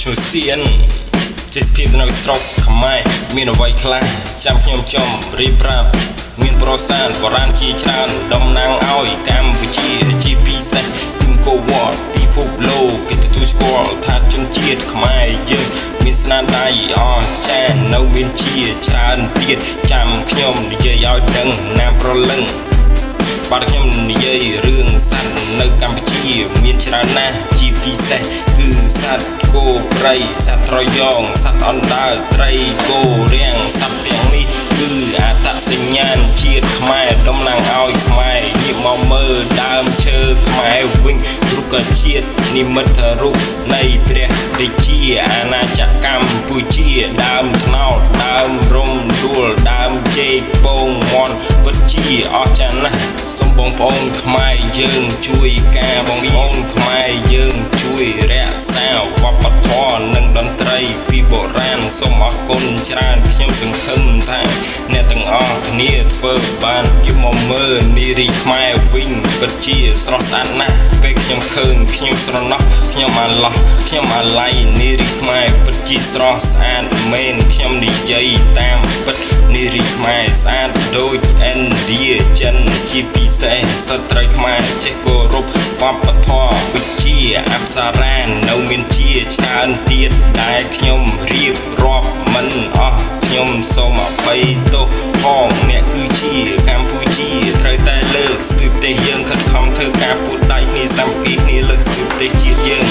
ឈ្មោះសៀនចេះភាពនៅស្រុកខ្មែរមានអ្វីខ្លះចាំខ្ញុំចំរៀបប្រាប់មានប្រសាទបរាណជាច្រើនតំណាងឲ្យកម្ពុជាជាពិសេសគឺកូវ៉ាត់ពិភពលោកគេទទួលស្គាល់ថាជនជាតិខ្មែរយើងមានស្នាដៃអស្ចារ្យនៅមានជាច្រើនទៀតចាំខ្ញុំនិយាយឲ្យដឹងណាប្រលឹងបាទខ្ញុំនិយាយរឿងសត្វនៅកម្ពុជាមានច្រើនណាស់ជា ពិសេសគឺសត្វគោព្រៃសត្វត្រយងសត្វអណ្ដើកត្រីគោរាំងសត្វទាំងនេះគឺអត្តសញ្ញាណជាតិខ្មែរតំណាងឲ្យខ្មែរងាកមកមើលដើមឈើខ្មែរវិញរុក្ខជាតិនិមិត្តរូបនៃព្រះរាជាអាណាចក្រកម្ពុជាដើមថ្នោតដើមរំដួលដើមជេកពងមន់ពិតជាអស្ចារ្យណាស់សូមបងប្អូនខ្មែរយើងជួយការបងប្អូនខ្មែរយើងជួយរ ក្សាវ សូមអរគុណច្រើនខ្ញុំសង្ឃឹមថាអ្នកទាំងអស់គ្នាធ្វើបានយកមកមើលនារីខ្មែរវិញពិតជាស្រស់ស្អាតណាស់ពេលខ្ញុំឃើញខ្ញុំស្រណោះខ្ញុំអាឡោះខ្ញុំអាឡៃនារីខ្មែរពិតជាស្រស់ស្អាតមែនខ្ញុំនិយាយតាមពិតនារីខ្មែរស្អាតដូចឥណ្ឌាចិនជាពិសេសស្ត្រីខ្មែរចេះគោរពវប្បធម៌វិជាអប្សរានៅមានជាច្រើនទៀតដែលខ្ញុំរៀបរាប់មិនអស់ ខ្ញុំសូមអភ័យទោសផងអ្នកគឺជាកម្ពុជាត្រូវតែលើកស្ទួយប្រទេសយើងខិតខំធ្វើការពួតដៃគ្នាសាមគ្គីគ្នាលើកស្ទួយប្រទេសជាតិយើង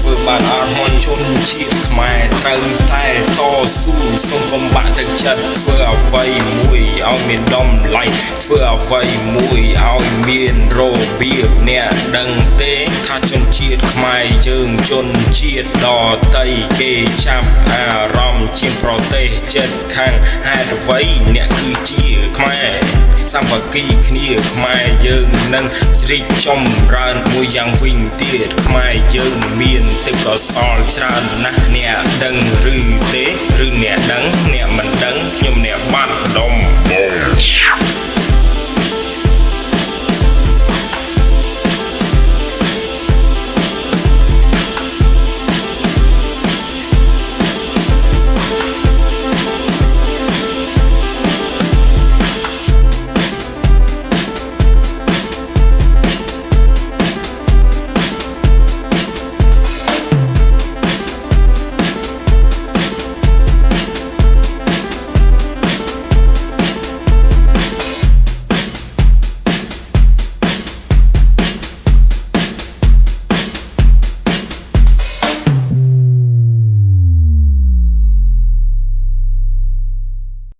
ធ្វើបានអត់ហើយ ជនជាតិខ្មែរត្រូវតែតស៊ូសូមកុំបាក់ទឹកចិត្តធ្វើអ្វីមួយឲ្យមានតម្លៃធ្វើអ្វីមួយឲ្យមានរបៀបអ្នកដឹងទេថាជនជាតិខ្មែរយើងជនជាតិដតីគេចាប់អារម្មណ៍ជាងប្រទេសចិត្តខាងហេតុអ្វីអ្នកគឺជាខ្មែរសម្បគីគ្នាខ្មែរយើងនឹងរីកចម្រើនមួយយ៉ាងវិញទៀតខ្មែរយើងមានទេពកោសលច្រើនណាស់អ្នកដឹងឬទេឬអ្នកដឹងអ្នកមិន